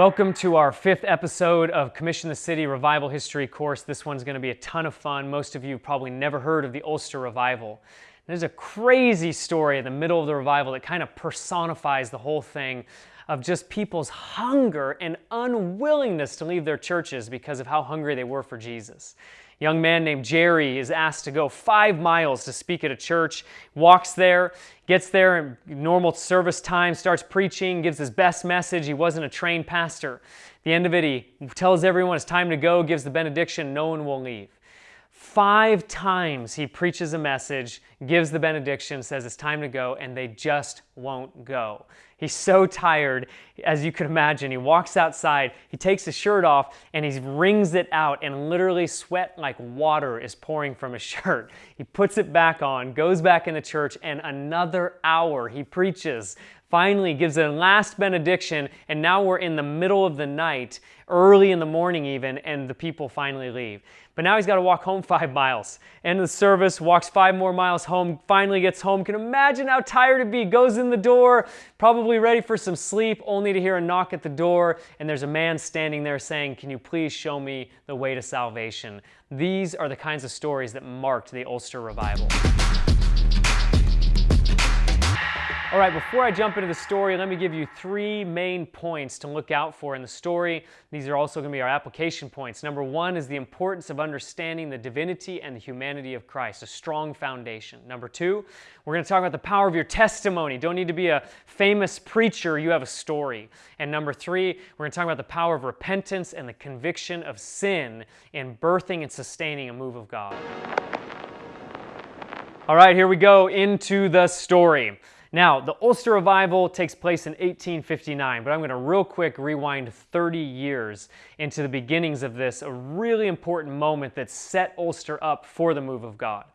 Welcome to our fifth episode of Commission the City Revival History course. This one's going to be a ton of fun. Most of you probably never heard of the Ulster Revival. There's a crazy story in the middle of the revival that kind of personifies the whole thing of just people's hunger and unwillingness to leave their churches because of how hungry they were for Jesus A young man named Jerry is asked to go five miles to speak at a church, walks there, gets there in normal service time, starts preaching, gives his best message. He wasn't a trained pastor. At the end of it, he tells everyone it's time to go, gives the benediction, no one will leave. Five times he preaches a message, gives the benediction, says it's time to go, and they just won't go. He's so tired, as you can imagine. He walks outside, he takes his shirt off, and he wrings it out, and literally sweat like water is pouring from his shirt. He puts it back on, goes back in the church, and another hour he preaches. Finally, gives a last benediction, and now we're in the middle of the night, early in the morning even, and the people finally leave. But now he's got to walk home five miles. End of the service, walks five more miles home, finally gets home. Can imagine how tired he'd be. Goes in the door, probably ready for some sleep, only to hear a knock at the door, and there's a man standing there saying, Can you please show me the way to salvation? These are the kinds of stories that marked the Ulster revival. All right, before I jump into the story, let me give you three main points to look out for in the story. These are also going to be our application points. Number one is the importance of understanding the divinity and the humanity of Christ, a strong foundation. Number two, we're going to talk about the power of your testimony. Don't need to be a famous preacher, you have a story. And number three, we're going to talk about the power of repentance and the conviction of sin in birthing and sustaining a move of God. All right, here we go into the story. Now, the Ulster Revival takes place in 1859, but I'm going to real quick rewind 30 years into the beginnings of this, a really important moment that set Ulster up for the move of God.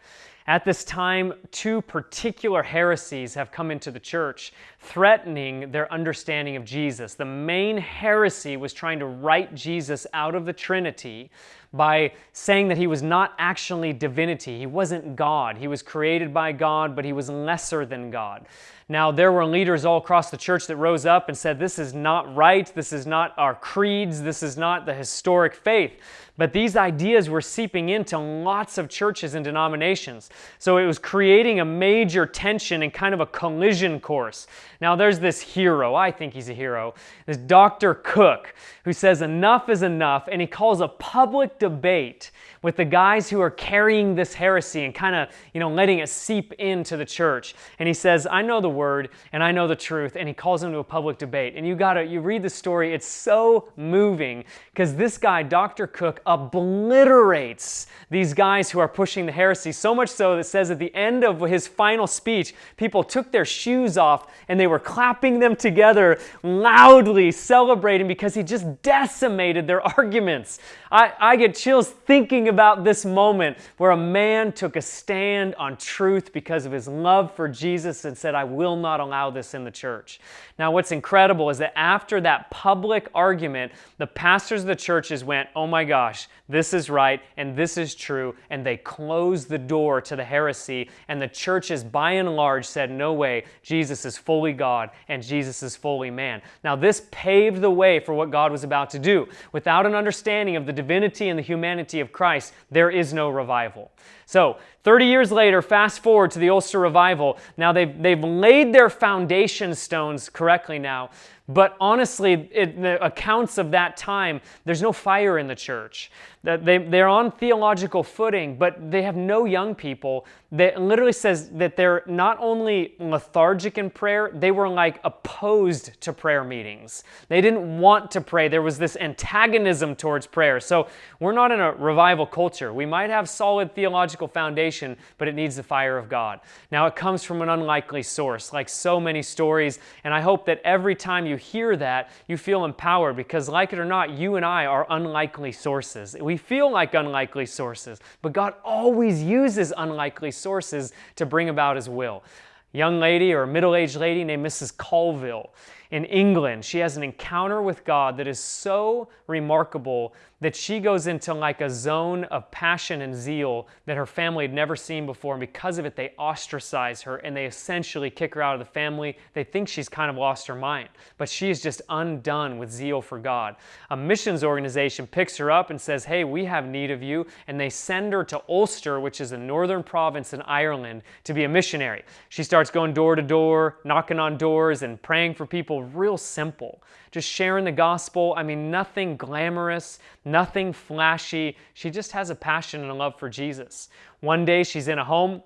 At this time, two particular heresies have come into the church, threatening their understanding of Jesus. The main heresy was trying to write Jesus out of the Trinity by saying that he was not actually divinity. He wasn't God. He was created by God, but he was lesser than God. Now, there were leaders all across the church that rose up and said, This is not right. This is not our creeds. This is not the historic faith. But these ideas were seeping into lots of churches and denominations. So it was creating a major tension and kind of a collision course. Now, there's this hero, I think he's a hero, this Dr. Cooke, who says enough is enough, and he calls a public debate with the guys who are carrying this heresy and kind of, you know, letting it seep into the church. And he says, I know the word and I know the truth. And he calls them to a public debate. And you gotta, you read the story, it's so moving because this guy, Dr. Cooke, obliterates these guys who are pushing the heresy, so much so that says at the end of his final speech, people took their shoes off and they were clapping them together loudly, celebrating because he just decimated their arguments. I, I get chills thinking about this moment where a man took a stand on truth because of his love for Jesus and said, I will not allow this in the church. Now, what's incredible is that after that public argument, the pastors of the churches went, Oh my gosh, this is right and this is true. And they closed the door to the heresy. And the churches, by and large, said, No way, Jesus is fully God and Jesus is fully man. Now, this paved the way for what God was about to do. Without an understanding of the divinity and the humanity of Christ, there is no revival. So, 30 years later, fast forward to the Ulster Revival. Now, they've, they've laid their foundation stones correctly now, but honestly, the accounts of that time, there's no fire in the church. They, they're on theological footing, but they have no young people. That literally says that they're not only lethargic in prayer, they were like opposed to prayer meetings. They didn't want to pray. There was this antagonism towards prayer. So we're not in a revival culture. We might have solid theological foundation, but it needs the fire of God. Now it comes from an unlikely source, like so many stories, and I hope that every time you hear that, you feel empowered because, like it or not, you and I are unlikely sources. We feel like unlikely sources, but God always uses unlikely sources to bring about His will. young lady or middle aged lady named Mrs. Colville in England. She has an encounter with God that is so remarkable that she goes into like a zone of passion and zeal that her family had never seen before. And because of it, they ostracize her and they essentially kick her out of the family. They think she's kind of lost her mind, but she is just undone with zeal for God. A missions organization picks her up and says, Hey, we have need of you. And they send her to Ulster, which is a northern province in Ireland, to be a missionary. She starts going door to door, knocking on doors, and praying for people, real simple just sharing the gospel. I mean, nothing glamorous, nothing flashy. She just has a passion and a love for Jesus. One day she's in a home,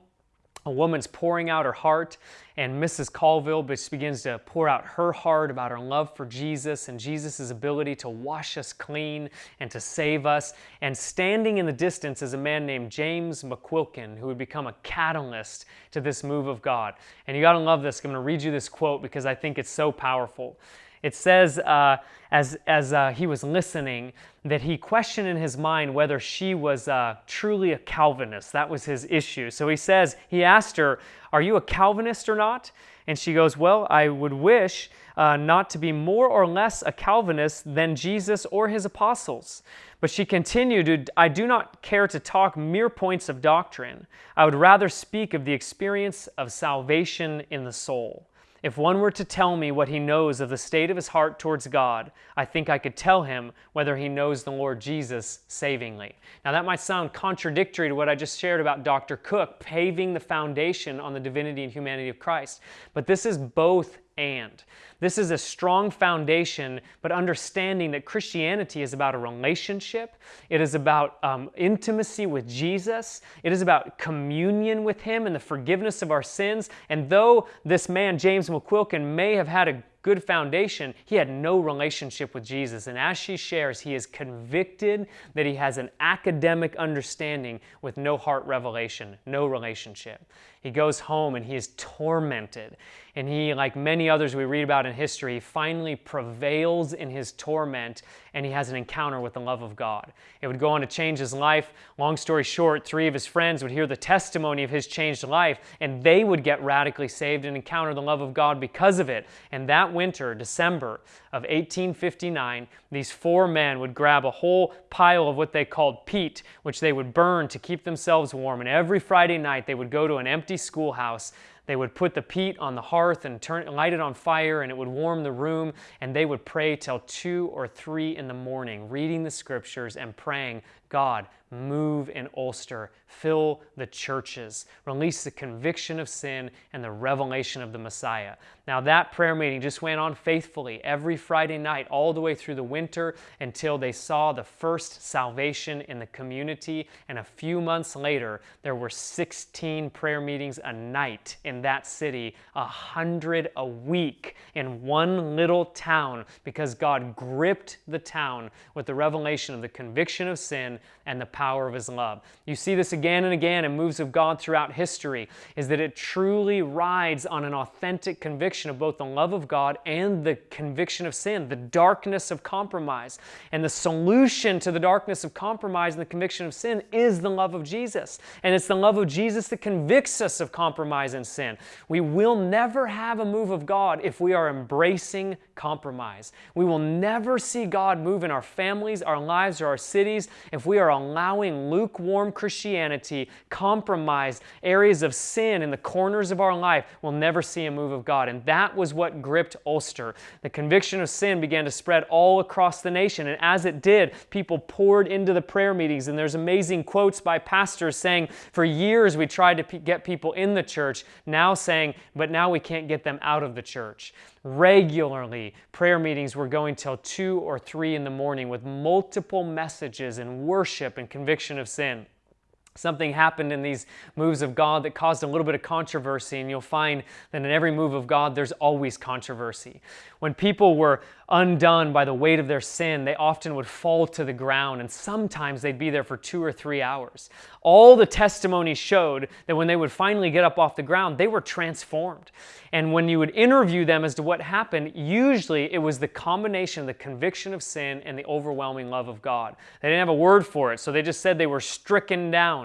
a woman's pouring out her heart, and Mrs. Colville begins to pour out her heart about her love for Jesus and Jesus' ability to wash us clean and to save us. And standing in the distance is a man named James McQuilkin, who would become a catalyst to this move of God. And you got to love this. I'm going to read you this quote because I think it's so powerful. It says, uh, as, as uh, he was listening, that he questioned in his mind whether she was uh, truly a Calvinist. That was his issue. So he says, he asked her, Are you a Calvinist or not? And she goes, Well, I would wish uh, not to be more or less a Calvinist than Jesus or his apostles. But she continued, I do not care to talk mere points of doctrine. I would rather speak of the experience of salvation in the soul. If one were to tell me what he knows of the state of his heart towards God, I think I could tell him whether he knows the Lord Jesus savingly. Now, that might sound contradictory to what I just shared about Dr. Cooke paving the foundation on the divinity and humanity of Christ, but this is both and. This is a strong foundation, but understanding that Christianity is about a relationship. It is about um, intimacy with Jesus. It is about communion with Him and the forgiveness of our sins. And though this man, James McQuilkin, may have had a good foundation, he had no relationship with Jesus. And as she shares, he is convicted that he has an academic understanding with no heart revelation, no relationship. He goes home and he is tormented. And he, like many others we read about in history, finally prevails in his torment and he has an encounter with the love of God. It would go on to change his life. Long story short, three of his friends would hear the testimony of his changed life and they would get radically saved and encounter the love of God because of it. And that winter, December of 1859, these four men would grab a whole pile of what they called peat, which they would burn to keep themselves warm. And every Friday night, they would go to an empty schoolhouse they would put the peat on the hearth and turn, light it on fire, and it would warm the room. And they would pray till two or three in the morning, reading the scriptures and praying, God, move in Ulster, fill the churches, release the conviction of sin and the revelation of the Messiah. Now, that prayer meeting just went on faithfully every Friday night, all the way through the winter until they saw the first salvation in the community. And a few months later, there were 16 prayer meetings a night in that city, a hundred a week in one little town because God gripped the town with the revelation of the conviction of sin and the power of his love. You see this again and again in moves of God throughout history, is that it truly rides on an authentic conviction of both the love of God and the conviction of sin, the darkness of compromise. And the solution to the darkness of compromise and the conviction of sin is the love of Jesus. And it's the love of Jesus that convicts us of compromise and sin. We will never have a move of God if we are embracing compromise. We will never see God move in our families, our lives, or our cities if we are allowing lukewarm Christianity, compromise, areas of sin in the corners of our life. We'll never see a move of God. And that was what gripped Ulster. The conviction of sin began to spread all across the nation. And as it did, people poured into the prayer meetings. And there's amazing quotes by pastors saying, For years we tried to get people in the church, now saying, But now we can't get them out of the church regularly. Prayer meetings were going till 2 or 3 in the morning with multiple messages and worship and conviction of sin. Something happened in these moves of God that caused a little bit of controversy, and you'll find that in every move of God, there's always controversy. When people were undone by the weight of their sin, they often would fall to the ground, and sometimes they'd be there for two or three hours. All the testimonies showed that when they would finally get up off the ground, they were transformed. And when you would interview them as to what happened, usually it was the combination of the conviction of sin and the overwhelming love of God. They didn't have a word for it, so they just said they were stricken down.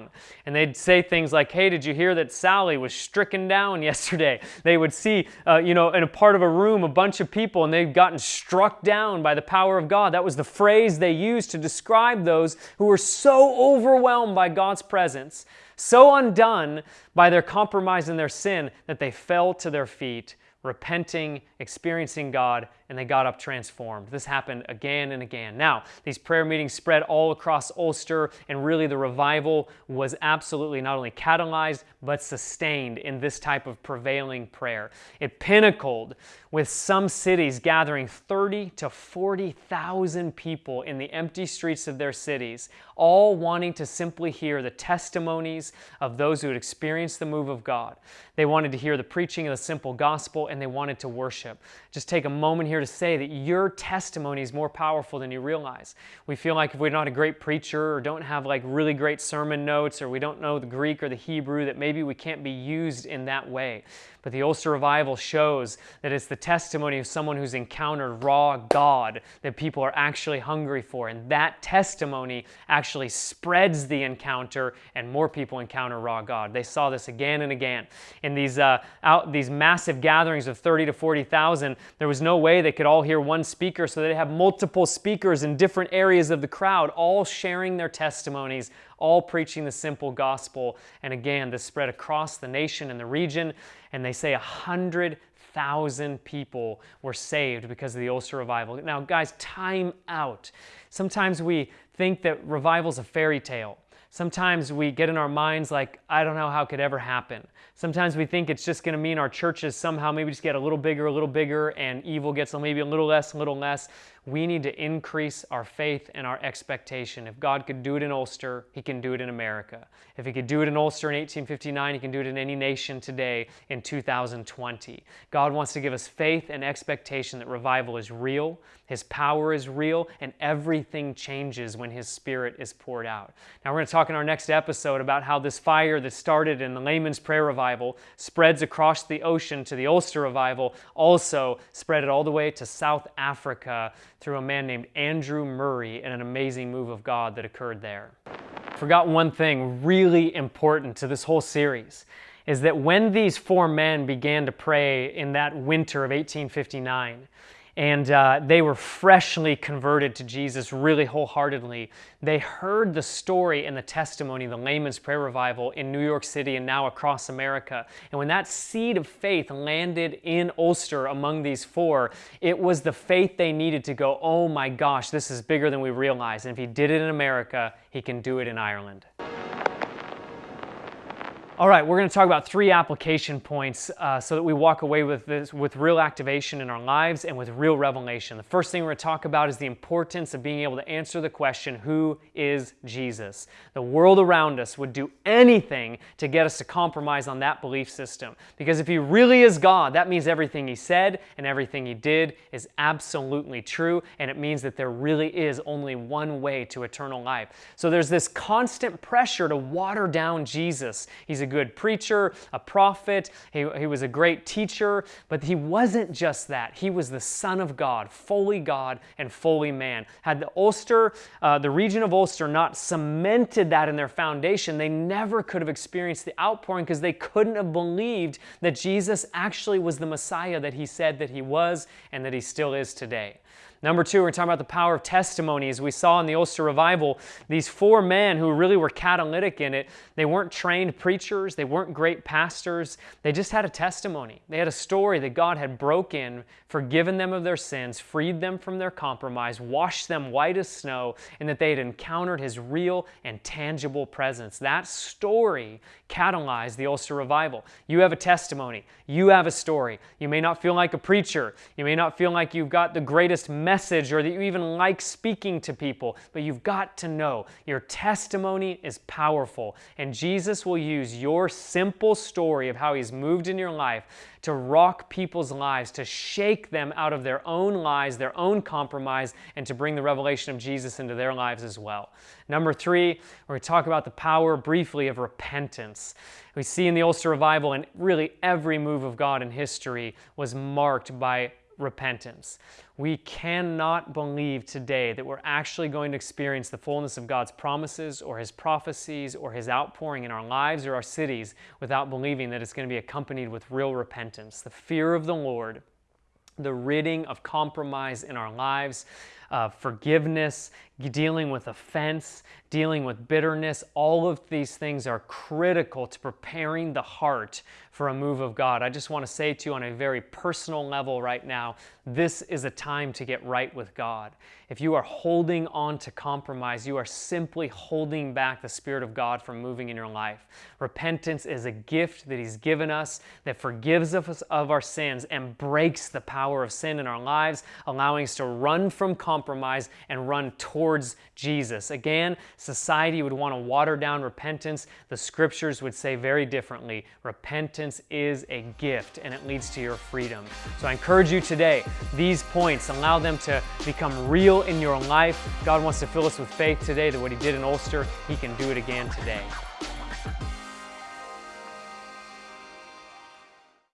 And they'd say things like, Hey, did you hear that Sally was stricken down yesterday? They would see, uh, you know, in a part of a room, a bunch of people, and they'd gotten struck down by the power of God. That was the phrase they used to describe those who were so overwhelmed by God's presence so undone by their compromise and their sin that they fell to their feet, repenting, experiencing God, and they got up transformed. This happened again and again. Now, these prayer meetings spread all across Ulster, and really the revival was absolutely not only catalyzed, but sustained in this type of prevailing prayer. It pinnacled with some cities gathering 30 to 40,000 people in the empty streets of their cities, all wanting to simply hear the testimonies of those who had experienced the move of God. They wanted to hear the preaching of the simple gospel, and they wanted to worship. Just take a moment here to say that your testimony is more powerful than you realize. We feel like if we're not a great preacher or don't have like really great sermon notes or we don't know the Greek or the Hebrew, that maybe we can't be used in that way. But the Ulster Revival shows that it's the testimony of someone who's encountered raw God that people are actually hungry for. And that testimony actually spreads the encounter, and more people encounter raw God. They saw this again and again. In these, uh, out, these massive gatherings of 30 to 40,000, there was no way they could all hear one speaker, so they have multiple speakers in different areas of the crowd, all sharing their testimonies, all preaching the simple gospel. And again, this spread across the nation and the region and they say 100,000 people were saved because of the Ulster revival. Now, guys, time out. Sometimes we think that revival's a fairy tale. Sometimes we get in our minds like, I don't know how it could ever happen. Sometimes we think it's just going to mean our churches somehow maybe just get a little bigger, a little bigger, and evil gets maybe a little less, a little less we need to increase our faith and our expectation. If God could do it in Ulster, He can do it in America. If He could do it in Ulster in 1859, He can do it in any nation today in 2020. God wants to give us faith and expectation that revival is real, His power is real, and everything changes when His Spirit is poured out. Now, we're going to talk in our next episode about how this fire that started in the Layman's Prayer Revival spreads across the ocean to the Ulster Revival, also spread it all the way to South Africa through a man named Andrew Murray and an amazing move of God that occurred there. Forgot one thing really important to this whole series is that when these four men began to pray in that winter of 1859, and uh, they were freshly converted to Jesus really wholeheartedly. They heard the story and the testimony the Layman's Prayer Revival in New York City and now across America. And when that seed of faith landed in Ulster among these four, it was the faith they needed to go, oh my gosh, this is bigger than we realize. And if he did it in America, he can do it in Ireland. All right, we're going to talk about three application points uh, so that we walk away with this with real activation in our lives and with real revelation. The first thing we're going to talk about is the importance of being able to answer the question, Who is Jesus? The world around us would do anything to get us to compromise on that belief system. Because if He really is God, that means everything He said and everything He did is absolutely true, and it means that there really is only one way to eternal life. So there's this constant pressure to water down Jesus. He's a good preacher, a prophet, he, he was a great teacher, but he wasn't just that. He was the Son of God, fully God and fully man. Had the Ulster, uh, the region of Ulster, not cemented that in their foundation, they never could have experienced the outpouring because they couldn't have believed that Jesus actually was the Messiah that he said that he was and that he still is today. Number two, we're talking about the power of testimony. As we saw in the Ulster Revival, these four men who really were catalytic in it, they weren't trained preachers, they weren't great pastors, they just had a testimony. They had a story that God had broken, forgiven them of their sins, freed them from their compromise, washed them white as snow, and that they had encountered His real and tangible presence. That story catalyzed the Ulster Revival. You have a testimony, you have a story. You may not feel like a preacher, you may not feel like you've got the greatest message message or that you even like speaking to people, but you've got to know your testimony is powerful. And Jesus will use your simple story of how He's moved in your life to rock people's lives, to shake them out of their own lies, their own compromise, and to bring the revelation of Jesus into their lives as well. Number three, we're going to talk about the power briefly of repentance. We see in the Ulster Revival, and really every move of God in history was marked by repentance. We cannot believe today that we're actually going to experience the fullness of God's promises or His prophecies or His outpouring in our lives or our cities without believing that it's going to be accompanied with real repentance. The fear of the Lord, the ridding of compromise in our lives, uh, forgiveness, dealing with offense, dealing with bitterness, all of these things are critical to preparing the heart for a move of God. I just want to say to you on a very personal level right now, this is a time to get right with God. If you are holding on to compromise, you are simply holding back the Spirit of God from moving in your life. Repentance is a gift that He's given us that forgives us of our sins and breaks the power of sin in our lives, allowing us to run from compromise and run towards Jesus. Again, society would want to water down repentance. The scriptures would say very differently repentance is a gift and it leads to your freedom. So I encourage you today, these points, allow them to become real in your life. God wants to fill us with faith today that what He did in Ulster, He can do it again today.